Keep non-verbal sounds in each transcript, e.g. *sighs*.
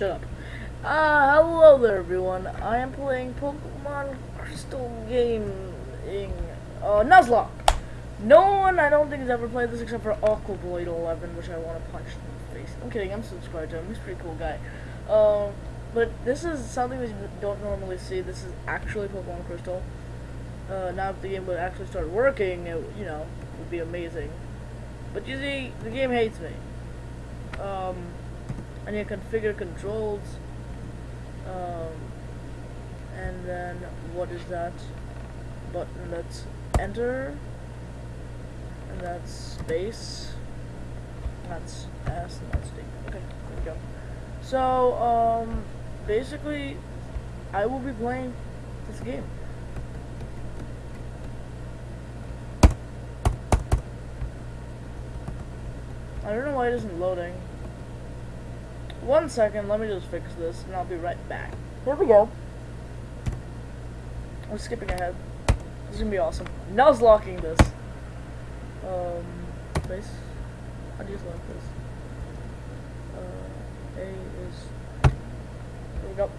Shut up. Uh, hello there everyone. I am playing Pokemon Crystal Gaming, uh, Nuzlocke. No one, I don't think, has ever played this except for Aqua Blade 11, which I want to punch in the face. I'm kidding, I'm subscribed to him. He's a pretty cool guy. Um, but this is something we don't normally see. This is actually Pokemon Crystal. Uh, now if the game would actually start working, it, you know, would be amazing. But you see, the game hates me. Um, Need to configure controls. Um, and then what is that button? That's enter. And that's space. That's S and that's D. Okay, there we go. So, um, basically, I will be playing this game. I don't know why it isn't loading. One second, let me just fix this, and I'll be right back. Here we go. I'm skipping ahead. This is gonna be awesome. Nuzlocking this. Um, place. How do you select this? Uh, A is. Here we go.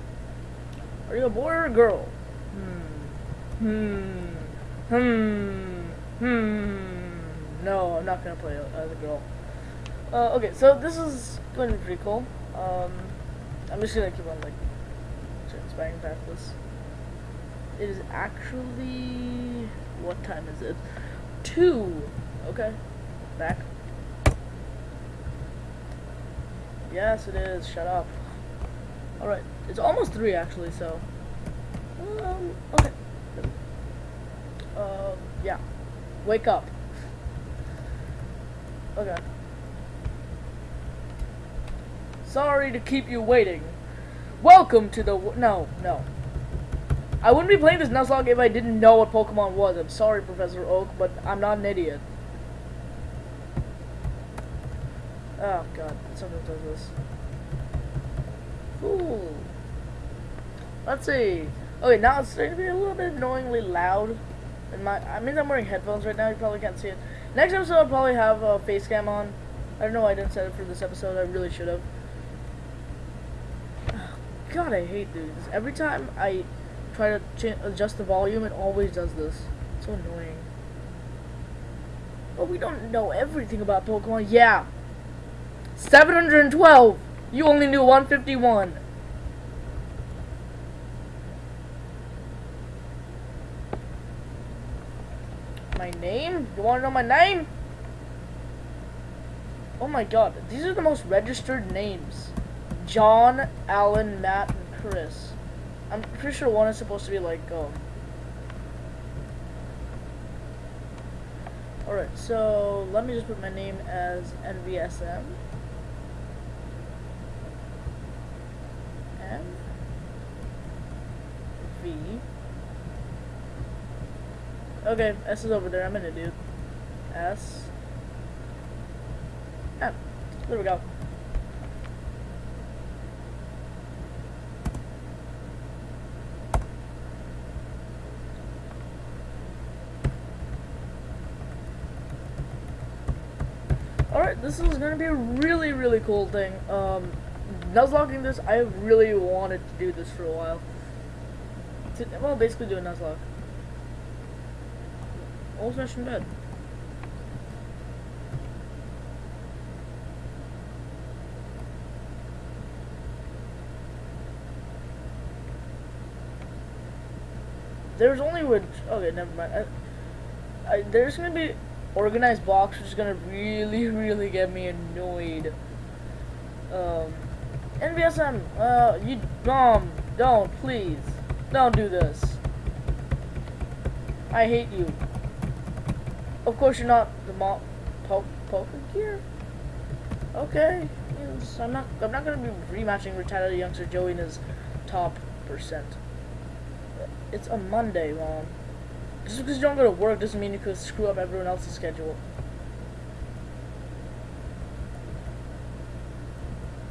Are you a boy or a girl? Hmm. Hmm. Hmm. Hmm. No, I'm not gonna play as a girl. Uh, okay, so this is going to be pretty cool. Um, I'm just gonna keep on like transpiring past this. It is actually what time is it? Two. Okay, back. Yes, it is. Shut up. All right, it's almost three actually. So, um, okay. Um, yeah. Wake up. Okay. Sorry to keep you waiting. Welcome to the... No, no. I wouldn't be playing this Nuzlocke if I didn't know what Pokemon was. I'm sorry, Professor Oak, but I'm not an idiot. Oh, God. Something does this. Ooh. Let's see. Okay, now it's starting to be a little bit annoyingly loud. And my, I mean, I'm wearing headphones right now. You probably can't see it. Next episode, I'll probably have a face cam on. I don't know why I didn't set it for this episode. I really should have. God, I hate these. Every time I try to adjust the volume, it always does this. It's so annoying. But we don't know everything about Pokemon. Yeah. 712! You only knew 151. My name? You want to know my name? Oh my god, these are the most registered names. John, Alan, Matt, and Chris. I'm pretty sure one is supposed to be like, um... Alright, so let me just put my name as NVSM. M. V. Okay, S is over there. I'm gonna do S. M. There we go. Alright, this is gonna be a really, really cool thing. Um, Nuzlocking this, I really wanted to do this for a while. To, well, basically do a Nuzlocke. Old fashioned bed. There's only which. Okay, never mind. I, I, there's gonna be organized box, which is gonna really, really get me annoyed. Um, uh, you, um, don't, please, don't do this. I hate you. Of course, you're not the mom, po poker gear. Okay, yes, I'm not. I'm not gonna be rematching retired youngster Joey in his top percent. It's a Monday, mom. Just because you don't go to work doesn't mean you could screw up everyone else's schedule.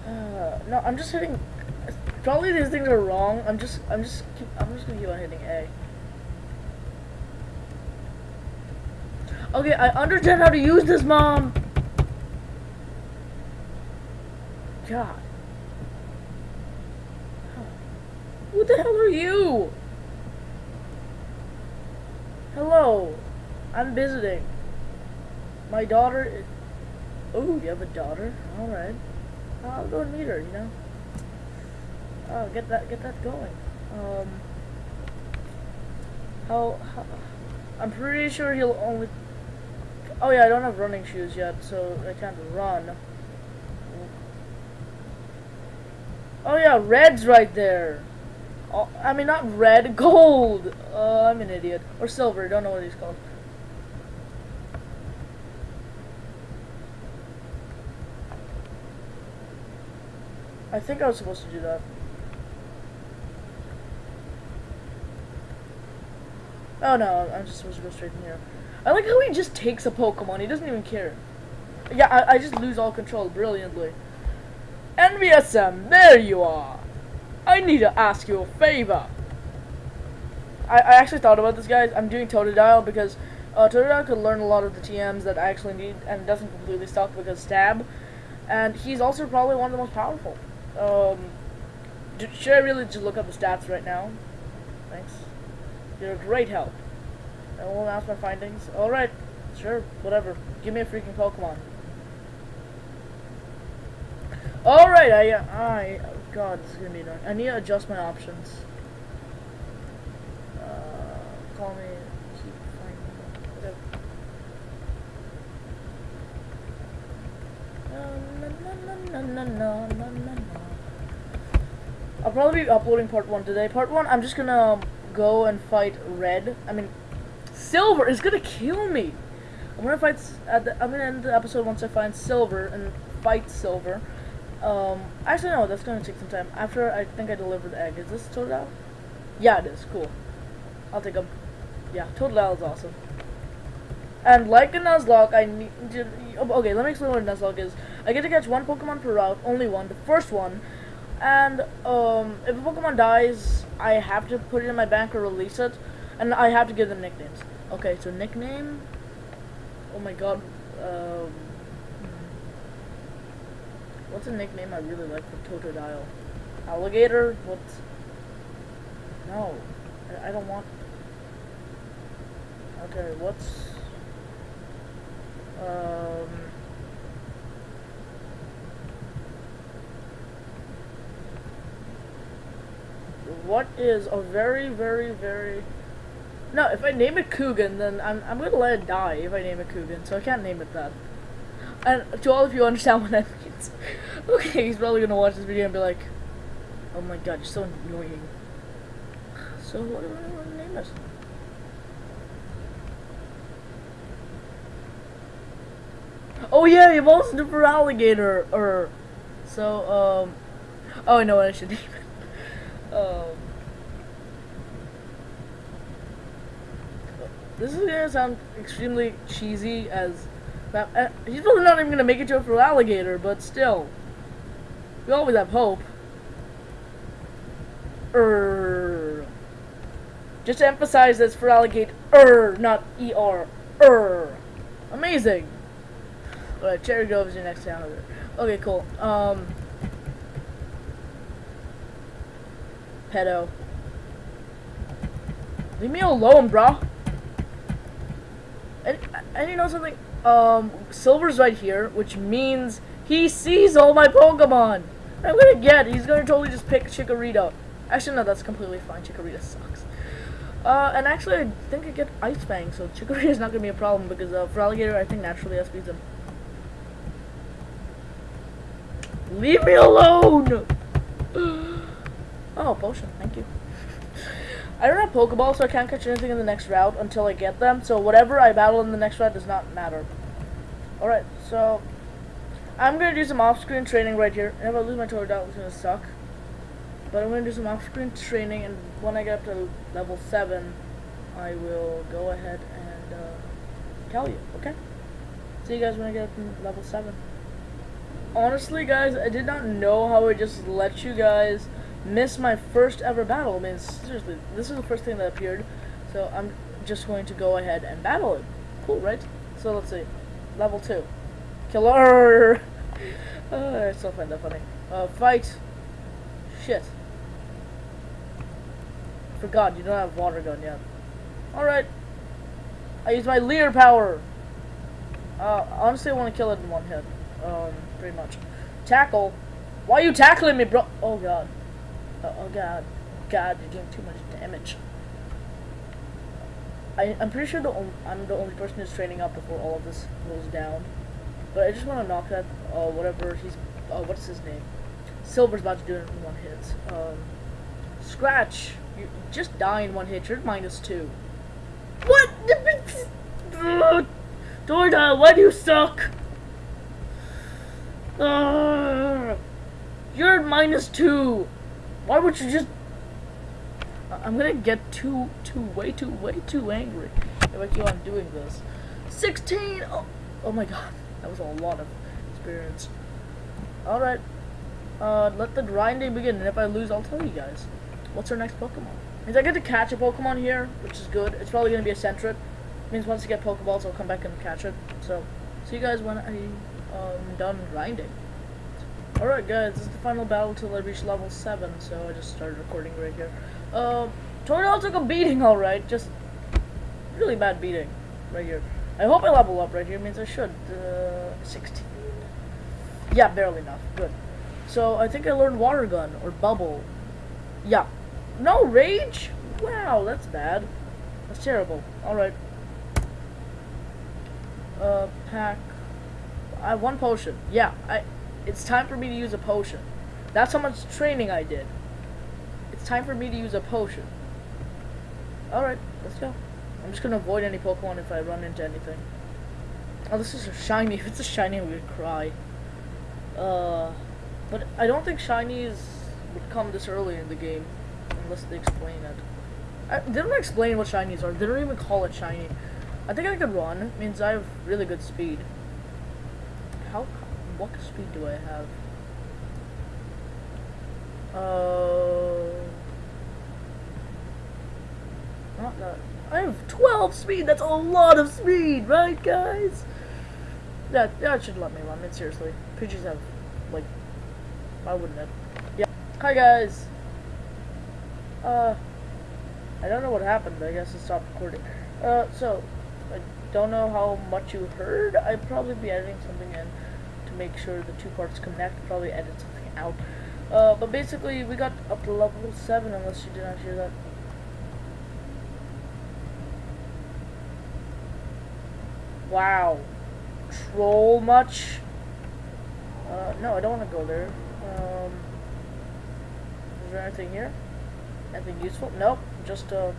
Uh, *sighs* no, I'm just hitting. Probably these things are wrong. I'm just, I'm just, keep, I'm just gonna keep on hitting A. Okay, I understand how to use this, mom. God. Who the hell are you? Hello. I'm visiting. My daughter. Oh, you have a daughter? Alright. I'll go and meet her, you know? Oh, get that, get that going. Um. How, how, I'm pretty sure he'll only. Oh yeah, I don't have running shoes yet, so I can't run. Oh yeah, red's right there. Oh, I mean, not red, *laughs* gold. Uh, I'm an idiot. Or silver, don't know what he's called. I think I was supposed to do that. Oh no, I'm just supposed to go straight in here. I like how he just takes a Pokemon, he doesn't even care. Yeah, I, I just lose all control brilliantly. NVSM, there you are! I need to ask you a favor. I, I actually thought about this, guys. I'm doing Totodile because uh, Totodile could learn a lot of the TMs that I actually need and doesn't completely suck because Stab. And he's also probably one of the most powerful. Um, should I really just look up the stats right now? Thanks. You're a great help. I won't ask my findings. Alright, sure, whatever. Give me a freaking Pokemon. Alright, I, I, oh god, this is gonna be annoying. I need to adjust my options. Uh, call me, keep finding, whatever. Na, na, na, I'll probably be uploading part one today. Part one, I'm just gonna go and fight red. I mean, silver is gonna kill me. I'm gonna fight. At the, I'm gonna end the episode once I find silver and fight silver. Um, actually, no, that's gonna take some time. After I think I deliver the egg. Is this Totodile? Yeah, it is. Cool. I'll take them. Yeah, Totodile is awesome. And like a Nuzlocke, I need to, okay, let me explain what a Nuzlocke is. I get to catch one Pokemon per route, only one, the first one, and um, if a Pokemon dies, I have to put it in my bank or release it, and I have to give them nicknames. Okay, so nickname, oh my god, um, What's a nickname I really like for Totodile? Alligator? What? No. I, I don't want... Okay, what's... Um... What is a very, very, very... No, if I name it Coogan, then I'm, I'm gonna let it die if I name it Coogan, so I can't name it that. And to all of you understand what that *laughs* means. okay, he's probably gonna watch this video and be like, Oh my god, you're so annoying. So what do I want to name this? Oh yeah, done Feraligatr or so um oh I know what I should name it. Um This is gonna sound extremely cheesy as uh, he's probably not even gonna make it to a full alligator, but still. We always have hope. Er. Just to emphasize this Feraligatr, er, not er, er. Amazing. Alright, Cherrygrove is your next town. Okay, cool. Um. Pedo. Leave me alone, bro. And, and you know something? um, Silver's right here, which means he sees all my Pokemon. I'm gonna get, he's gonna totally just pick Chikorita. Actually, no, that's completely fine. Chikorita sucks. Uh, and actually, I think I get Ice Fang, so Chikorita is not gonna be a problem because uh, Feraligatr, I think naturally outspeeds him. Leave me alone! *gasps* *gasps* oh, potion, thank you. I don't have Pokeball, so I can't catch anything in the next route until I get them. So whatever I battle in the next route does not matter. Alright, so I'm going to do some off-screen training right here. And if I lose my Totodile, it's going to suck. But I'm going to do some off-screen training, and when I get up to level 7, I will go ahead and uh, tell you, okay? See you guys when I get up to level 7. Honestly, guys, I did not know how I just let you guys miss my first ever battle. I mean, seriously, this is the first thing that appeared, so I'm just going to go ahead and battle it. Cool, right? So let's see. Level 2. Killer! Uh, *laughs* I still find that funny. Uh, fight. Shit. forgot, you don't have water gun yet. Alright. I use my Leer power. Uh, honestly, I want to kill it in one hit. Um, pretty much. Tackle. Why are you tackling me, bro? Oh, God. Uh, oh, God. God, you're doing too much damage. I, I'm pretty sure the I'm the only person who's training up before all of this goes down. But I just want to knock that, uh, whatever he's, uh, what's his name? Silver's about to do it in one hit. Um, Scratch, you just die in one hit. You're minus two. What? *laughs* Totodile, why do you suck? Uh, you're minus two. Why would you just... I'm gonna get too, too, way too, way too angry if I keep on doing this. 16! Oh, oh my god. That was a lot of experience. Alright. Uh, let the grinding begin, and if I lose, I'll tell you guys. What's our next Pokemon? Means I get to catch a Pokemon here, which is good. It's probably to be a Sentret. Means once I get Pokeballs, I'll come back and catch it. So, see you guys when I'm um, done grinding. Alright guys, this is the final battle till I reach level 7, so I just started recording right here. Um, Totodile took a beating alright, just really bad beating right here. I hope I level up right here, means I should. Uh, 16? Yeah, barely enough. Good. So, I think I learned Water Gun, or Bubble. Yeah. No Rage? Wow, that's bad. That's terrible. Alright. Uh, pack. I have one potion. Yeah, I. It's time for me to use a potion. That's how much training I did. It's time for me to use a potion. Alright, let's go. I'm just gonna avoid any Pokemon if I run into anything. Oh, this is a shiny. *laughs* If it's a shiny, I'm gonna cry. Uh, but I don't think shinies would come this early in the game unless they explain it. I, they don't explain what shinies are. They don't even call it shiny. I think I could run. It means I have really good speed. How? What speed do I have? Uh, not that. I have 12 speed. That's a lot of speed, right, guys? That that should let me run. I mean, seriously, Pidgeys have like, why wouldn't it? Yeah. Hi guys. Uh, I don't know what happened. I guess it stopped recording. Uh, so I don't know how much you heard. I'd probably be editing something in make sure the two parts connect. Probably edit something out. Uh, but basically, we got up to level 7, unless you did not hear that. Wow. Troll much? Uh, no, I don't want to go there. Um, is there anything here? Anything useful? Nope. Just, uh...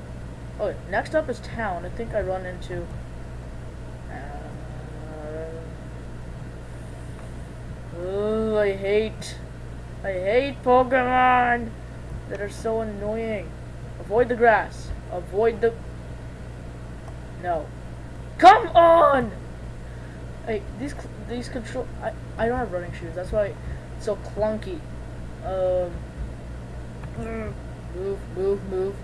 Okay, next up is town. I think I run into... Uh, I hate... I hate Pokemon that are so annoying. Avoid the grass. Avoid the... No. Come on! Hey, these these control... I, I don't have running shoes. That's why it's so clunky. Um... Move, move, move.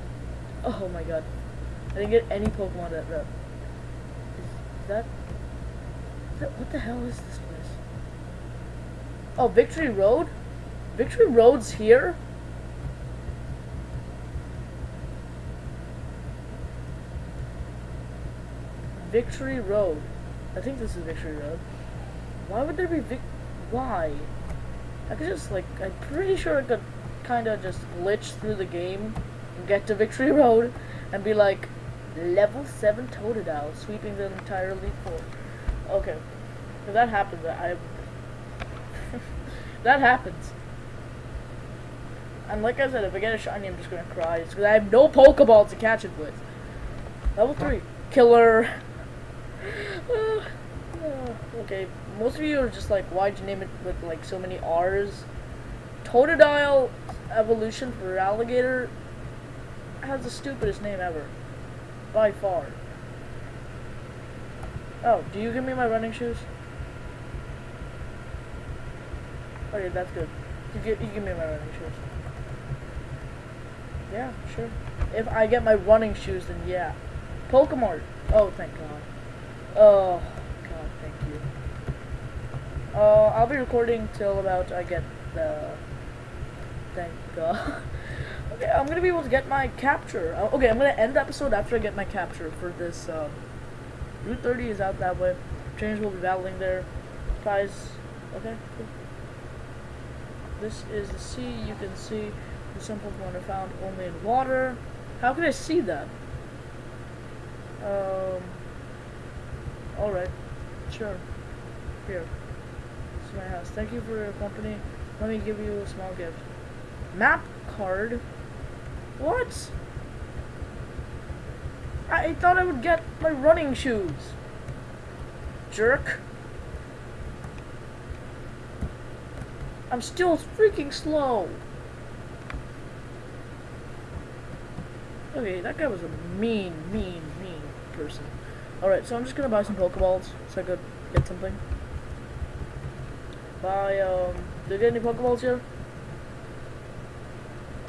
Oh my god. I didn't get any Pokemon that... that is that... Is that... What the hell is this? Oh, Victory Road? Victory Road's here? Victory Road. I think this is Victory Road. Why would there be Vic... Why? I could just, like, I'm pretty sure I could kind of just glitch through the game and get to Victory Road and be like, level 7 Totodile, sweeping the entire League Four. Okay. If that happens, I... that happens. And like I said, if I get a shiny, I'm just gonna cry. It's because I have no Pokeball to catch it with. Level 3. Killer. Uh, *sighs* uh, okay, most of you are just like, why'd you name it with like so many R's? Totodile evolution Feraligatr has the stupidest name ever. By far. Oh, do you give me my running shoes? Okay, that's good. You give, you give me my running shoes. Yeah, sure. If I get my running shoes, then yeah. Pokemon. Oh, thank God. Oh, God, thank you. Uh, I'll be recording till about I get the... Thank God. *laughs* Okay, I'm gonna be able to get my capture. Uh, okay, I'm gonna end the episode after I get my capture for this. Um, Route 30 is out that way. Trainers will be battling there. Prize. Okay, cool. This is the sea. You can see the some Pokemon are found only in water. How can I see that? Um. Alright. Sure. Here. This is my house. Thank you for your company. Let me give you a small gift. Map card? What? I thought I would get my running shoes. Jerk. I'm still freaking slow. Okay, that guy was a mean, mean, mean person. Alright, so I'm just gonna buy some Pokeballs so I could get something. Buy, um, did you get any Pokeballs here?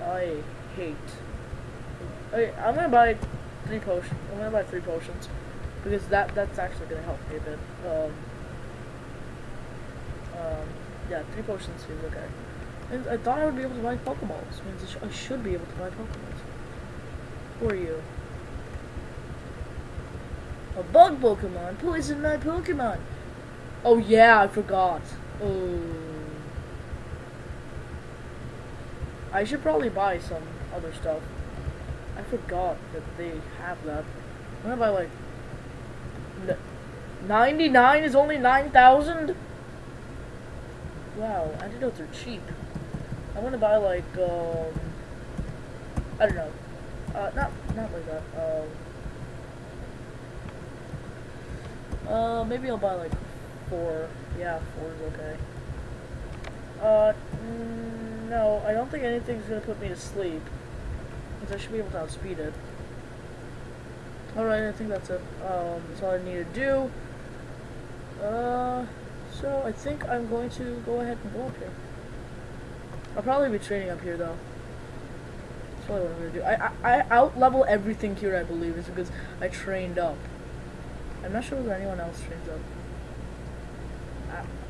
I hate. Okay, I'm gonna buy three potions. I'm gonna buy three potions because that that's actually gonna help me a bit. Um, um, yeah, three potions seems okay. And I thought I would be able to buy Pokeballs. Means I, sh I should be able to buy Pokeballs. Who are you? A bug Pokemon. Poison my Pokemon. Oh yeah, I forgot. Oh. I should probably buy some other stuff. I forgot that they have that. I'm gonna buy like... 99 is only 9,000? Wow, antidotes are cheap. I'm gonna buy like, um... I don't know. Uh, not, not like that. Um... Uh, maybe I'll buy like four. Yeah, four is okay. Uh, mm, no, I don't think anything's gonna put me to sleep. Because I should be able to outspeed it. Alright, I think that's it. Um, that's all I need to do. Uh, so I think I'm going to go ahead and go up here. I'll probably be training up here though. That's probably what I'm gonna do. I I, I out level everything here I believe is because I trained up. I'm not sure whether anyone else trains up.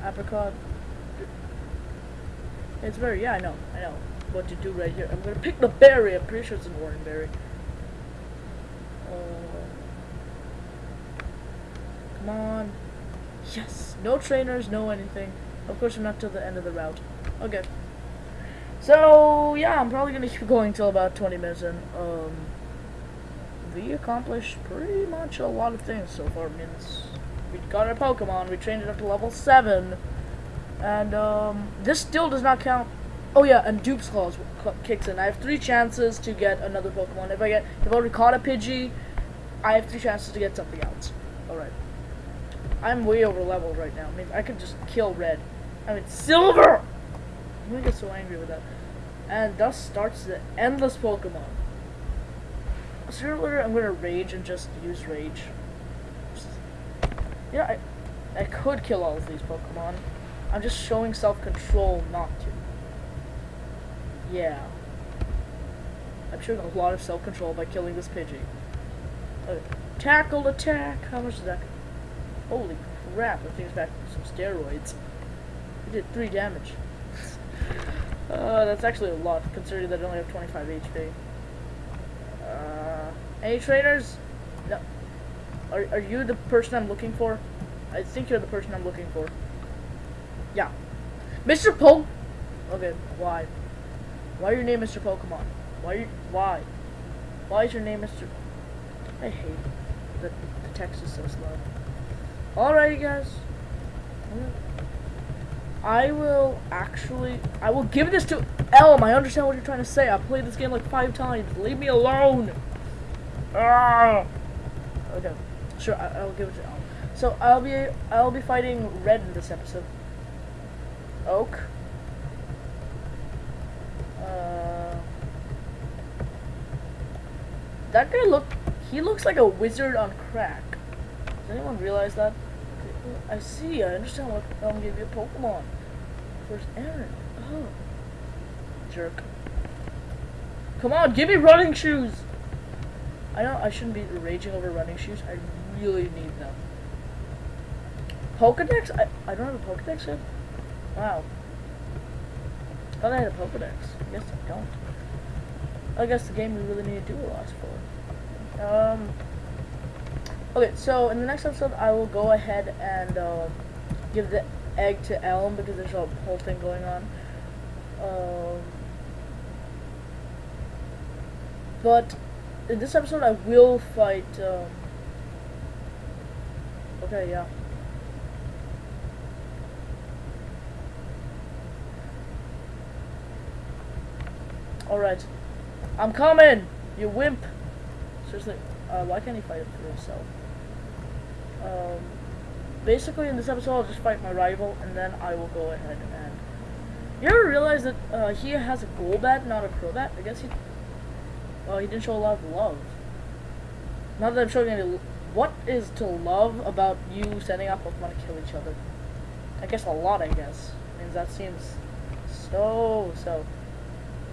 A apricot. It's very yeah I know I know what to do right here. I'm gonna pick the berry. I'm pretty sure it's an orange berry. Uh, come on. Yes. No trainers. No anything. Of course, I'm not till the end of the route. Okay. So yeah, I'm probably gonna keep going till about 20 minutes, and um, we accomplished pretty much a lot of things so far. Means we got our Pokemon. We trained it up to level seven. And um, this still does not count. Oh yeah, and Dupes Clause kicks in. I have three chances to get another Pokemon. If I get, if I already caught a Pidgey, I have three chances to get something else. I'm way over leveled right now. Mean, I could just kill Red. I mean, Silver. I'm gonna get so angry with that. And thus starts the endless Pokemon. Sooner or later, I'm gonna rage and just use rage. Yeah, I, I could kill all of these Pokemon. I'm just showing self-control not to. Yeah. I'm showing a lot of self-control by killing this Pidgey. Okay. Tackle attack! How much does that? Holy crap, that thing's back some steroids. It did 3 damage. uh, that's actually a lot, considering that I only have 25 HP. Uh, any trainers? No. Are, are you the person I'm looking for? I think you're the person I'm looking for. Yeah. Mr. Poke. Okay, why? Why your name Mr. Pokemon? Why you, why? Why is your name Mr. I hate that the text is so slow. Alrighty guys. I will actually I will give this to Elm. I understand what you're trying to say. I played this game like five times. Leave me alone. Ah. Okay. Sure, I, will give it to Elm. So I'll be I'll be fighting Red in this episode. Oak. Uh, that guy look he looks like a wizard on crack. Does anyone realize that? I see, I understand Elm gave you a Pokemon. Where's Aaron? Oh. Jerk. Come on, give me running shoes! I know I shouldn't be raging over running shoes. I really need them. Pokedex? I, I don't have a Pokedex yet? Wow. I thought I had a Pokedex. Yes, I don't. I guess the game we really need to do a lot for. Um, okay, so in the next episode, I will go ahead and um, give the egg to Elm because there's a whole thing going on. Um, but in this episode, I will fight. Um, okay, yeah. Alright. I'm coming! You wimp! Seriously, uh, why can't he fight for himself? Um, basically, in this episode, I'll just fight my rival, and then I will go ahead and... You ever realize that uh, he has a Golbat, not a Crobat? I guess he... Well, he didn't show a lot of love. Not that I'm showing any... What is to love about you setting up Pokemon to kill each other? I guess a lot, I guess. Means that seems so, so...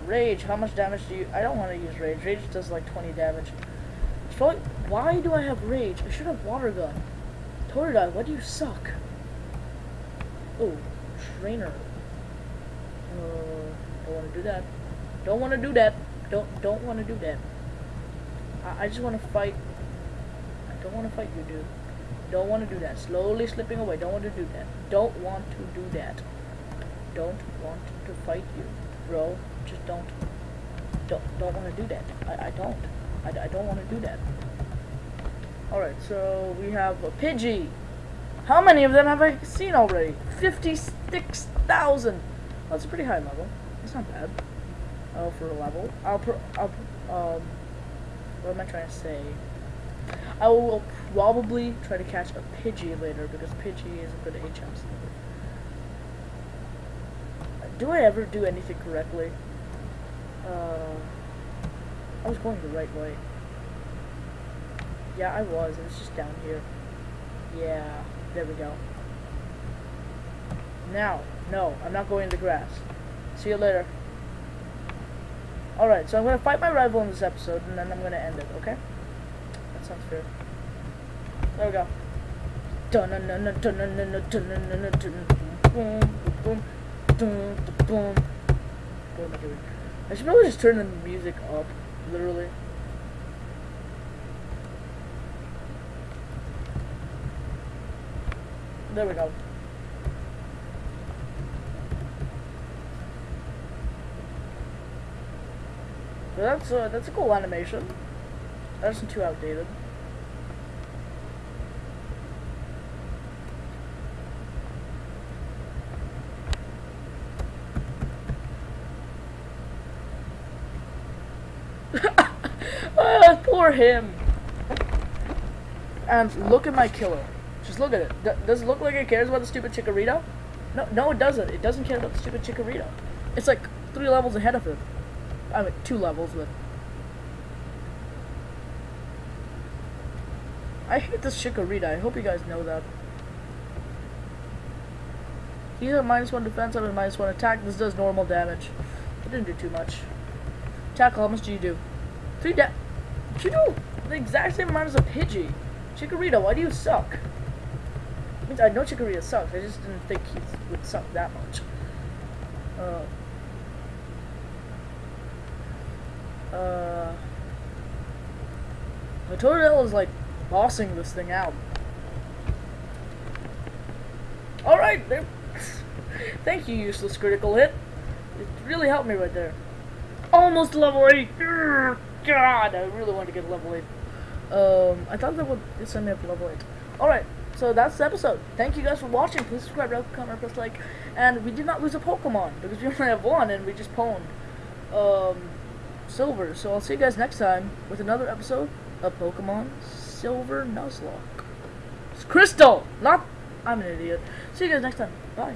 Rage, how much damage do you... I don't want to use Rage. Rage does like 20 damage. Probably... Why do I have Rage? I should have Water Gun. Totodile, why do you suck? Oh, Trainer. Uh, don't want to do that. Don't want to do that. Don't don't want to do that. I, I just want to fight. I don't want to fight you, dude. Don't want to do that. Slowly slipping away. Don't want to do that. Don't want to do that. Don't want to fight you, bro just don't don't don't want to do that. I, I don't. I, I don't want to do that. Alright, so we have a Pidgey. How many of them have I seen already? 56,000. That's a pretty high level. That's not bad. Oh, for a level. I'll, pro I'll um, what am I trying to say? I will probably try to catch a Pidgey later because Pidgey is a good HM Do I ever do anything correctly? Uh, I was going the right way. Yeah, I was. It was just down here. Yeah, there we go. Now, no, I'm not going in the grass. See you later. Alright, so I'm going to fight my rival in this episode, and then I'm going to end it, okay? That sounds fair. There we go. I should probably just turn the music up, literally. There we go. But that's uh, that's a cool animation. That isn't too outdated. *laughs* Poor him. And look at my killer. Just look at it. D does it look like it cares about the stupid Chikorita? No, no, it doesn't. It doesn't care about the stupid Chikorita. It's like three levels ahead of it. I mean, two levels, but... I hate this Chikorita. I hope you guys know that. He's at minus one defense, I'm a minus one attack. This does normal damage. It didn't do too much. Tackle, how much do you do? Three da- you do the exact same amount as a Pidgey. Chikorita, why do you suck? I, mean, I know Chikorita sucks, I just didn't think he would suck that much. Uh... Uh... Totodile is like bossing this thing out. Alright, *laughs* thank you, useless critical hit. It really helped me right there. Almost level 8! God, I really want to get level 8. Um, I thought that would send me up to level 8. Alright, so that's the episode. Thank you guys for watching. Please subscribe, like, comment, press like. And we did not lose a Pokemon, because we *laughs* only have one, and we just pwned um, Silver. So I'll see you guys next time with another episode of Pokemon Silver Nuzlocke. It's Crystal! Not... I'm an idiot. See you guys next time. Bye.